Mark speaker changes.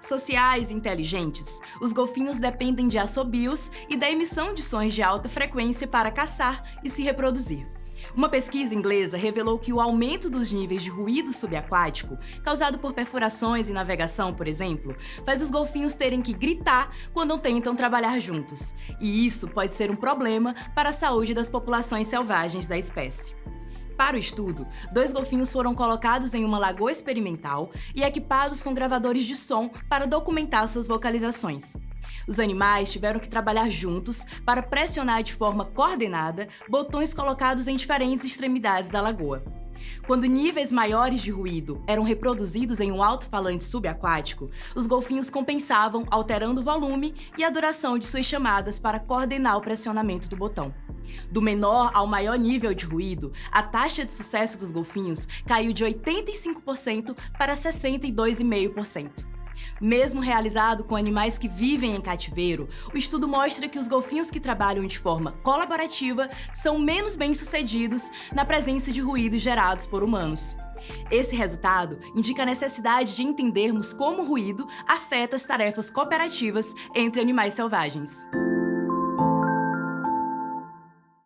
Speaker 1: Sociais e inteligentes, os golfinhos dependem de assobios e da emissão de sons de alta frequência para caçar e se reproduzir. Uma pesquisa inglesa revelou que o aumento dos níveis de ruído subaquático, causado por perfurações e navegação, por exemplo, faz os golfinhos terem que gritar quando tentam trabalhar juntos. E isso pode ser um problema para a saúde das populações selvagens da espécie. Para o estudo, dois golfinhos foram colocados em uma lagoa experimental e equipados com gravadores de som para documentar suas vocalizações. Os animais tiveram que trabalhar juntos para pressionar de forma coordenada botões colocados em diferentes extremidades da lagoa. Quando níveis maiores de ruído eram reproduzidos em um alto-falante subaquático, os golfinhos compensavam alterando o volume e a duração de suas chamadas para coordenar o pressionamento do botão. Do menor ao maior nível de ruído, a taxa de sucesso dos golfinhos caiu de 85% para 62,5%. Mesmo realizado com animais que vivem em cativeiro, o estudo mostra que os golfinhos que trabalham de forma colaborativa são menos bem-sucedidos na presença de ruídos gerados por humanos. Esse resultado indica a necessidade de entendermos como o ruído afeta as tarefas cooperativas entre animais selvagens.